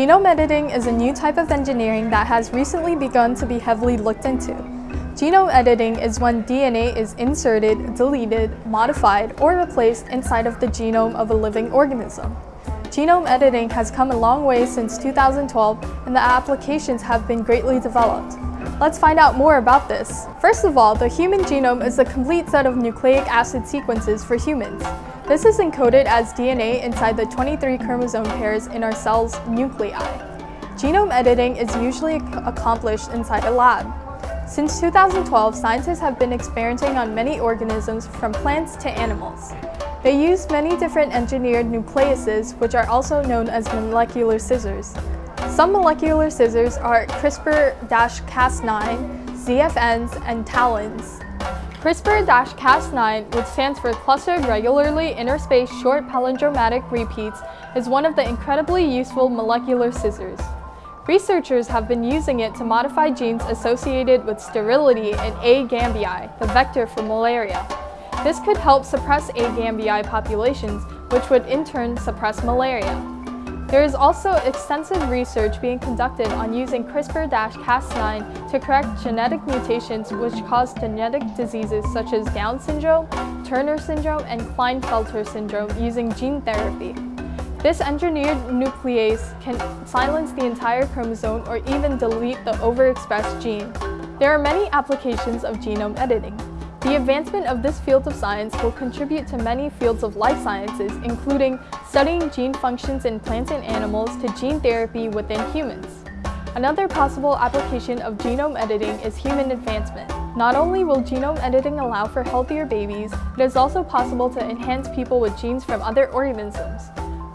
Genome editing is a new type of engineering that has recently begun to be heavily looked into. Genome editing is when DNA is inserted, deleted, modified, or replaced inside of the genome of a living organism. Genome editing has come a long way since 2012 and the applications have been greatly developed. Let's find out more about this. First of all, the human genome is a complete set of nucleic acid sequences for humans. This is encoded as DNA inside the 23 chromosome pairs in our cell's nuclei. Genome editing is usually accomplished inside a lab. Since 2012, scientists have been experimenting on many organisms from plants to animals. They use many different engineered nucleases, which are also known as molecular scissors. Some molecular scissors are CRISPR-Cas9, ZFNs, and TALENs. CRISPR-Cas9, which stands for Clustered Regularly Interspaced Short Palindromatic Repeats, is one of the incredibly useful molecular scissors. Researchers have been using it to modify genes associated with sterility in A. gambiae, the vector for malaria. This could help suppress A. gambiae populations, which would in turn suppress malaria. There is also extensive research being conducted on using CRISPR-Cas9 to correct genetic mutations which cause genetic diseases such as Down syndrome, Turner syndrome, and Klinefelter syndrome using gene therapy. This engineered nuclease can silence the entire chromosome or even delete the overexpressed gene. There are many applications of genome editing. The advancement of this field of science will contribute to many fields of life sciences, including studying gene functions in plants and animals to gene therapy within humans. Another possible application of genome editing is human advancement. Not only will genome editing allow for healthier babies, it is also possible to enhance people with genes from other organisms.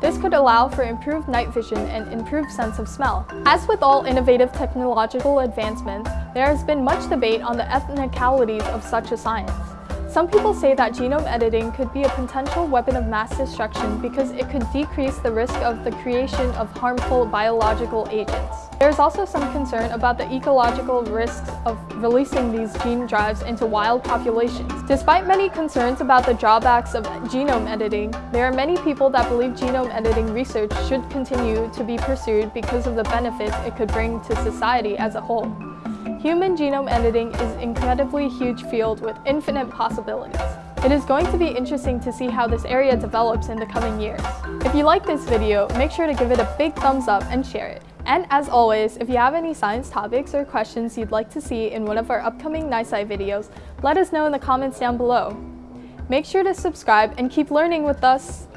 This could allow for improved night vision and improved sense of smell. As with all innovative technological advancements, there has been much debate on the ethnicalities of such a science. Some people say that genome editing could be a potential weapon of mass destruction because it could decrease the risk of the creation of harmful biological agents. There is also some concern about the ecological risks of releasing these gene drives into wild populations. Despite many concerns about the drawbacks of genome editing, there are many people that believe genome editing research should continue to be pursued because of the benefits it could bring to society as a whole. Human genome editing is an incredibly huge field with infinite possibilities. It is going to be interesting to see how this area develops in the coming years. If you like this video, make sure to give it a big thumbs up and share it. And as always, if you have any science topics or questions you'd like to see in one of our upcoming NiSci videos, let us know in the comments down below. Make sure to subscribe and keep learning with us!